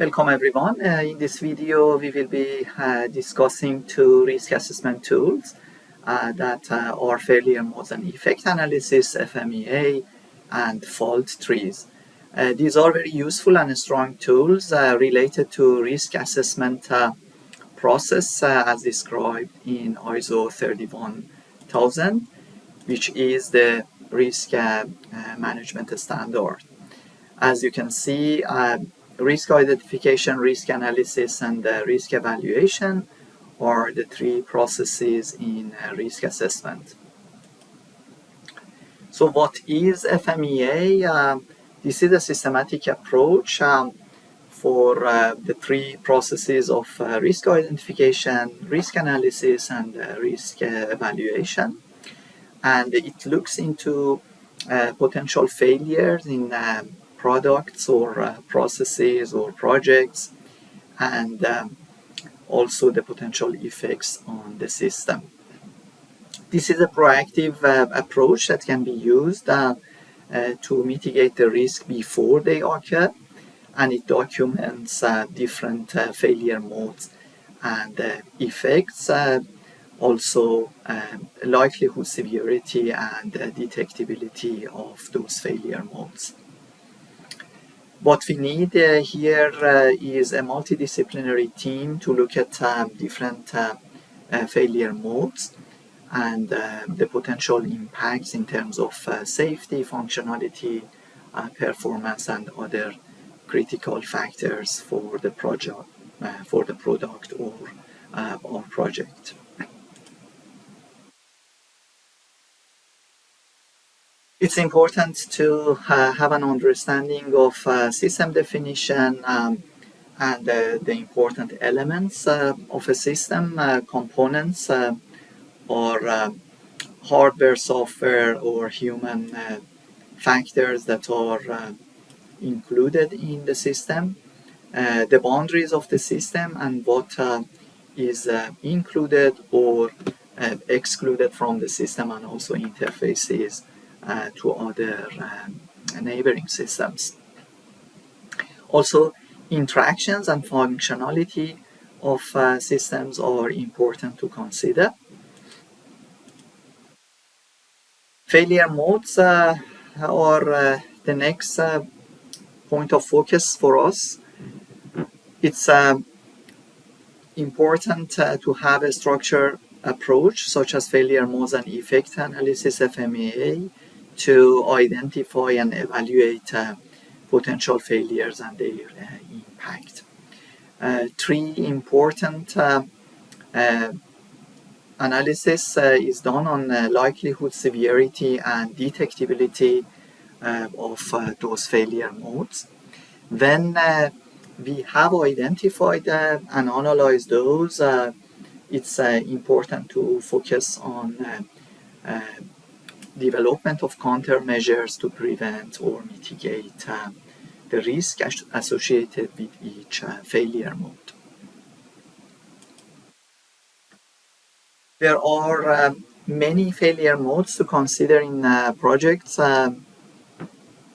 Welcome everyone. Uh, in this video we will be uh, discussing two risk assessment tools uh, that uh, are failure modes and effect analysis, FMEA, and fault trees. Uh, these are very useful and strong tools uh, related to risk assessment process as described in ISO 31000, which is the risk management standard. As you can see, risk identification, risk analysis, and uh, risk evaluation are the three processes in uh, risk assessment. So what is FMEA? Uh, this is a systematic approach um, for uh, the three processes of uh, risk identification, risk analysis, and uh, risk evaluation. And it looks into potential failures in um, products or uh, processes or projects and um, also the potential effects on the system. This is a proactive uh, approach that can be used uh, uh to mitigate the risk before they occur and it documents uh, different uh, failure modes and effects also um, likelihood severity and detectability of those failure modes. What we need uh, here uh, is a multidisciplinary team to look at um, different uh, failure modes and the potential impacts in terms of safety, functionality, performance, and other critical factors for the project, for the product or, or project. It's important to uh, have an understanding of uh, system definition um, and uh, the important elements uh, of a system, uh, components uh, or hardware, software or human factors that are included in the system, the boundaries of the system and what is included or excluded from the system and also interfaces uh, to other um, neighboring systems. Also, interactions and functionality of uh, systems are important to consider. Failure modes uh, are uh, the next uh, point of focus for us. It's uh, important to have a structured approach such as failure modes and effect analysis FMEA to identify and evaluate uh, potential failures and their uh, impact. Uh, three important uh, uh, analysis uh, is done on likelihood, severity, and detectability of those failure modes. When we have identified and analyzed those, it's important to focus on development of countermeasures to prevent or mitigate uh, the risk associated with each uh, failure mode. There are uh, many failure modes to consider in uh, projects. Um,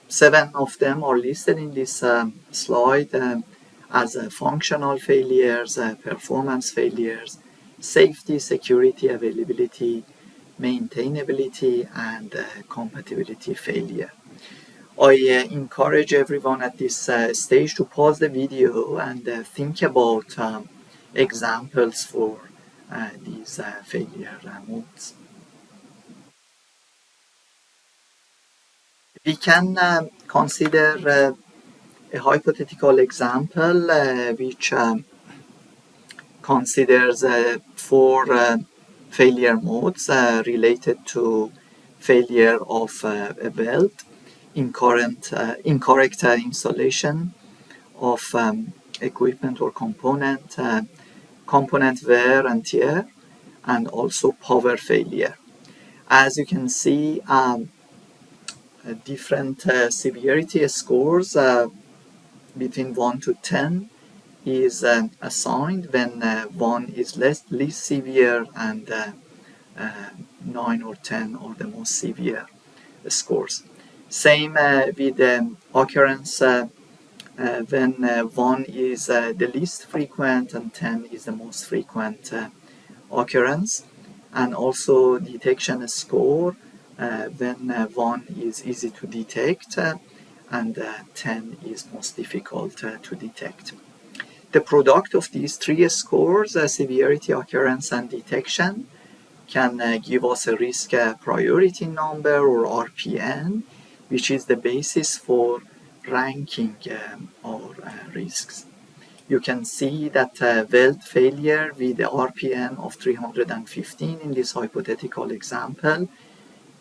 seven of them are listed in this um, slide um, as uh, functional failures, uh, performance failures, safety, security, availability, maintainability and uh, compatibility failure. I uh, encourage everyone at this uh, stage to pause the video and uh, think about um, examples for uh, these uh, failure modes. We can consider a hypothetical example which um, considers four failure modes uh, related to failure of uh, a weld, incorrect, uh, incorrect installation of um, equipment or component, component wear and tear, and also power failure. As you can see, um, different uh, severity scores uh, between 1 to 10 is uh, assigned when uh, 1 is less, least severe and uh, uh 9 or 10 are the most severe scores. Same uh, with the occurrence when uh, 1 is the least frequent and 10 is the most frequent occurrence. And also detection score when 1 is easy to detect and 10 is most difficult to detect. The product of these three scores, severity, occurrence, and detection, can uh, give us a risk uh, priority number or RPN, which is the basis for ranking um, our uh, risks. You can see that uh, weld failure with the RPN of 315 in this hypothetical example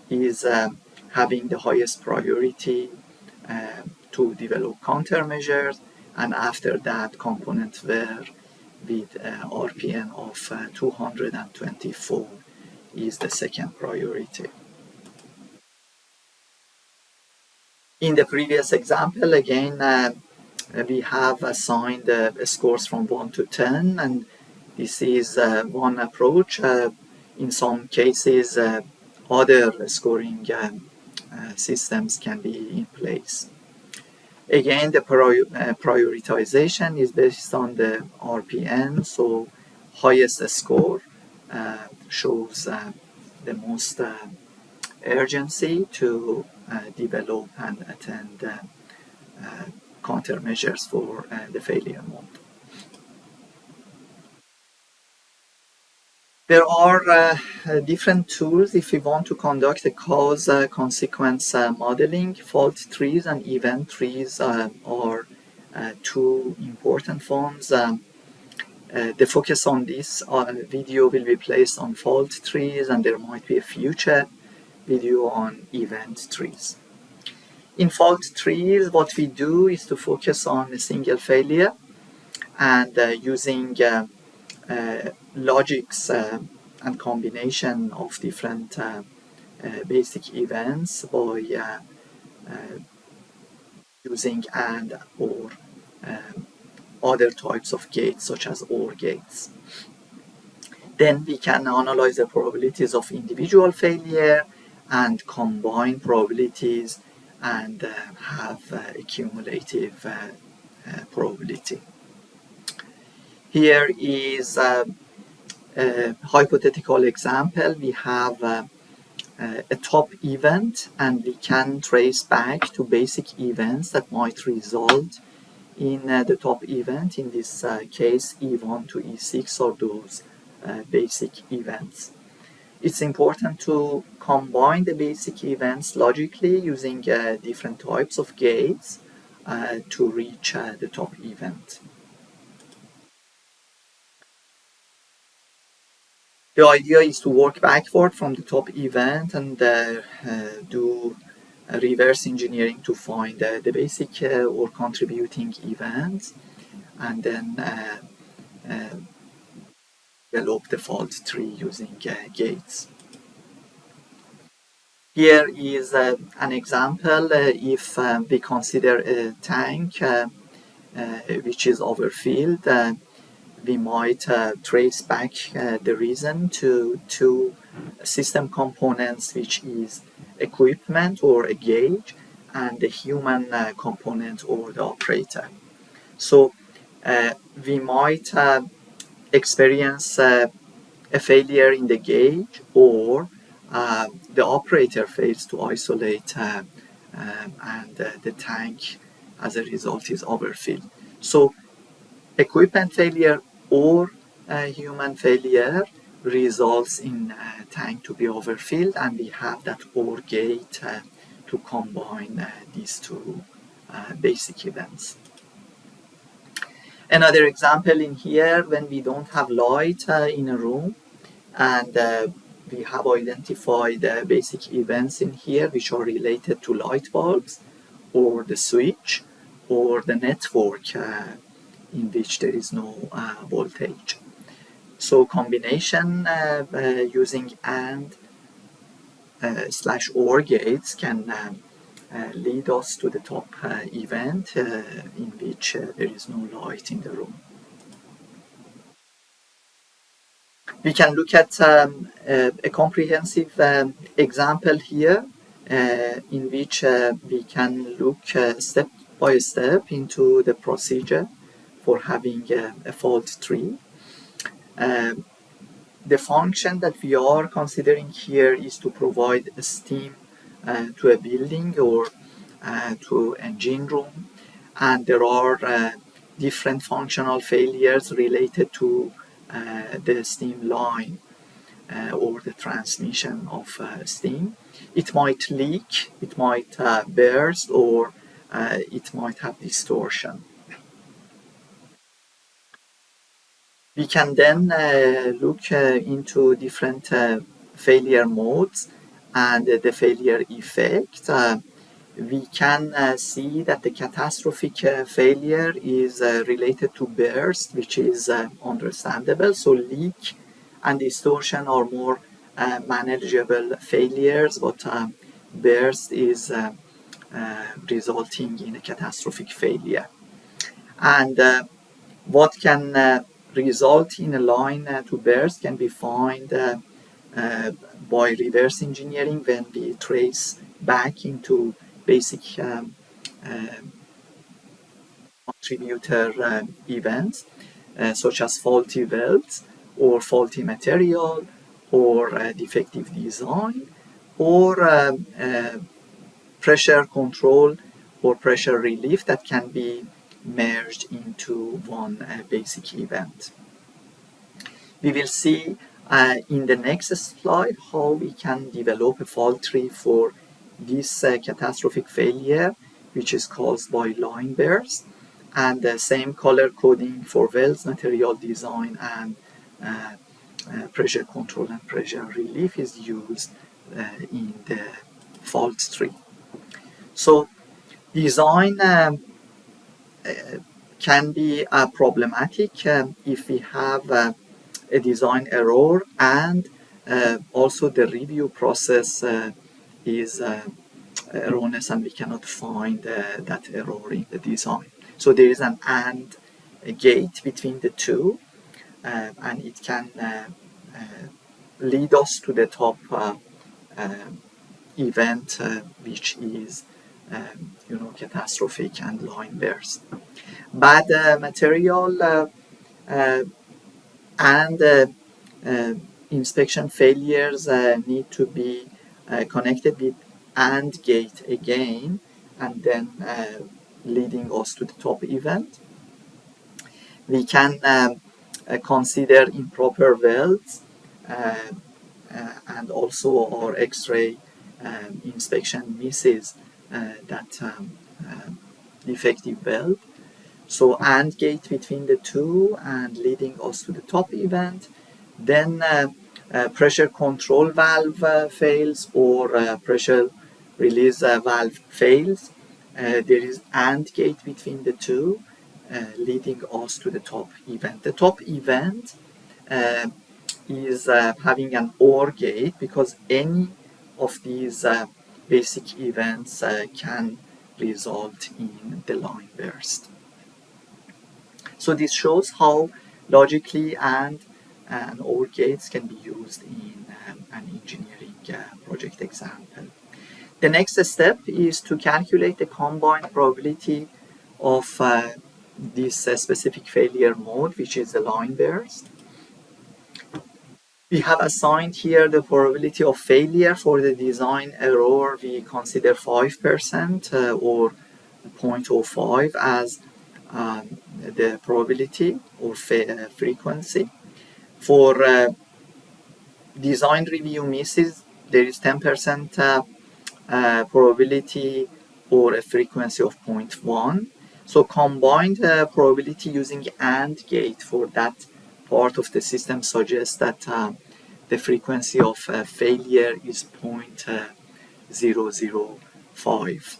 is uh, having the highest priority uh, to develop countermeasures and after that component wear with uh, RPN of uh, 224 is the second priority. In the previous example, again, uh, we have assigned uh, scores from 1 to 10, and this is uh, one approach. Uh, in some cases, other scoring systems can be in place. Again, the prior prioritization is based on the RPN, so highest score shows the most urgency to uh, develop and attend uh, uh, countermeasures for the failure mode. There are uh, different tools if we want to conduct a cause uh, consequence uh, modeling. Fault trees and event trees are two important forms. Um, the focus on this video will be placed on fault trees and there might be a future video on event trees. In fault trees, what we do is to focus on a single failure and uh, using uh, uh, logics uh, and combination of different uh, uh, basic events by using and or other types of gates such as OR gates. Then we can analyze the probabilities of individual failure and combine probabilities and uh, have uh, a cumulative uh, probability. Here is a, a hypothetical example. We have a top event and we can trace back to basic events that might result in uh, the top event, in this uh, case E1 to E6 are those uh, basic events. It's important to combine the basic events logically using uh, different types of gates uh, to reach uh, the top event. The idea is to work backward from the top event and uh, uh, do reverse engineering to find uh, the basic or contributing events and then develop the fault tree using uh, gates. Here is uh, an example uh, if we consider a tank uh, uh, which is overfilled, uh, we might trace back the reason to two system components which is equipment or a gauge and the human component or the operator. So we might experience uh, a failure in the gauge or uh, the operator fails to isolate uh, and uh, the tank as a result is overfilled. So equipment failure or human failure results in a tank to be overfilled and we have that OR gate uh, to combine uh, these two uh, basic events. Another example in here, when we don't have light uh, in a room and uh, we have identified uh, basic events in here which are related to light bulbs or the switch or the network uh, in which there is no uh, voltage. So combination uh, using AND slash OR gates can uh, lead us to the top uh, event uh, in which there is no light in the room. We can look at um, a comprehensive um, example here in which we can look step by step into the procedure for having a, a fault tree. Um, the function that we are considering here is to provide steam uh, to a building or uh, to engine room and there are uh, different functional failures related to uh, the steam line uh, or the transmission of uh, steam. It might leak, it might burst or it might have distortion. We can then uh, look uh, into different uh, failure modes and the failure effect. we can see that the catastrophic failure is related to burst, which is understandable. So leak and distortion are more uh, manageable failures, but uh, burst is uh, resulting in a catastrophic failure. And what can result in a line uh, to burst can be found uh, uh, by reverse engineering when we trace back into basic um, contributor events such as faulty welds or faulty material or defective design or um, pressure control or pressure relief that can be merged into one uh, basic event. We will see uh, in the next slide how we can develop a fault tree for this uh, catastrophic failure which is caused by line burst and the same color coding for welds material design and uh, uh, pressure control and pressure relief is used uh, in the fault tree. So design um, can be uh, problematic um, if we have uh, a design error and uh, also the review process is erroneous and we cannot find that error in the design. So there is an AND gate between the two uh, and it can uh, uh, lead us to the top event which is um, you know, catastrophic and line burst. Bad uh, material uh, uh, and inspection failures need to be connected with AND gate again and then leading us to the top event. We can um, uh, consider improper welds uh, uh, and also our X-ray um, inspection misses uh, that um, uh, defective weld. So AND gate between the two and leading us to the top event. Then uh, pressure control valve fails or pressure release valve fails. there is AND gate between the two. Uh, leading us to the top event. The top event uh, is uh, having an OR gate because any of these basic events uh, can result in the line burst. So this shows how logically and and OR gates can be used in um, an engineering uh, project example. The next step is to calculate the combined probability of uh, this uh, specific failure mode, which is the line burst we have assigned here the probability of failure for the design error we consider 5% uh, or 0.05 as um, the probability or uh, frequency. For uh, design review misses, there is 10% uh, uh, probability or a frequency of 0.1. So combined uh, probability using AND gate for that part of the system suggests that uh, the frequency of uh, failure is uh, 0.005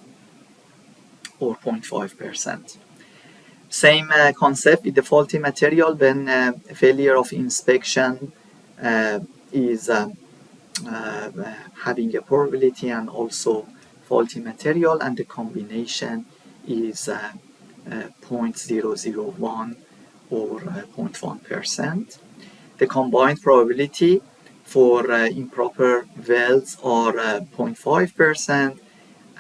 or 0.5%. Same uh, concept with the faulty material when uh, failure of inspection uh, is uh, having a probability and also faulty material and the combination is 0.001 or 0.1%. The combined probability for uh, improper welds are 0.5% uh,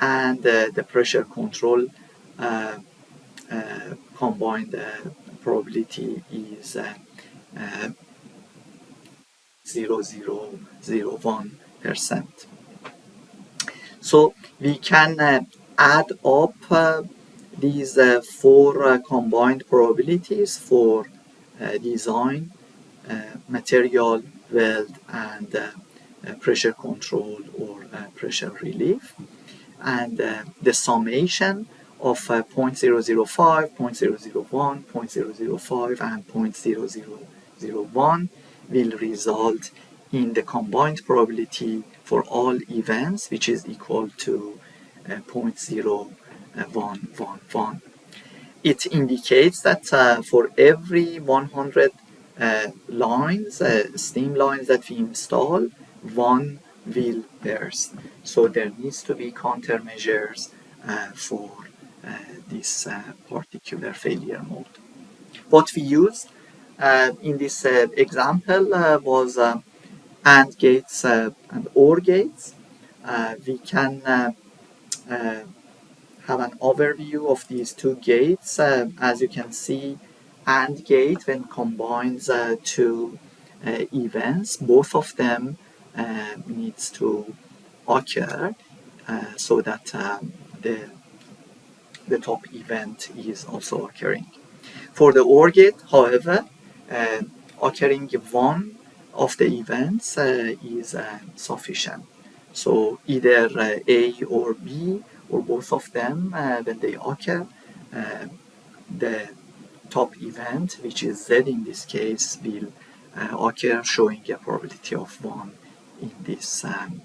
and uh, the pressure control combined probability is uh, uh, 0.0001%. So we can uh, add up uh, these uh, four combined probabilities for design, material, and pressure control or pressure relief. And the summation of uh, 0.005, 0.001, 0.005 and 0.0001 will result in the combined probability for all events which is equal to uh, 0.0111. It indicates that uh, for every 100 uh, lines, uh, steam lines that we install, one will burst. So there needs to be countermeasures uh, for uh, this uh, particular failure mode. What we used uh, in this example was AND gates and OR gates. we can have an overview of these two gates. as you can see, AND gate when combines two events, both of them needs to occur uh, so that um, the the top event is also occurring. For the OR gate, however, uh, occurring one of the events uh, is uh, sufficient. So either uh, A or B or both of them, uh, when they occur, uh, the top event, which is Z in this case, will occur showing a probability of 1 in this um,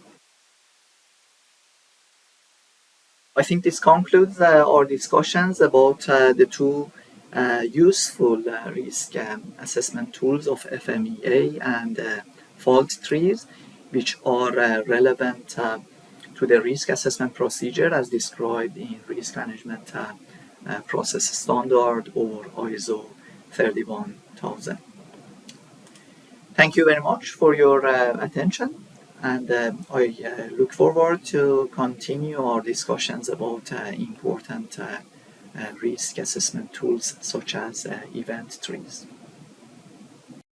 I think this concludes uh, our discussions about uh, the two uh, useful risk um, assessment tools of FMEA and fault trees, which are relevant to the risk assessment procedure as described in Risk Management uh, Process Standard or ISO 31000. Thank you very much for your uh, attention and uh, I look forward to continue our discussions about important risk assessment tools such as event trees.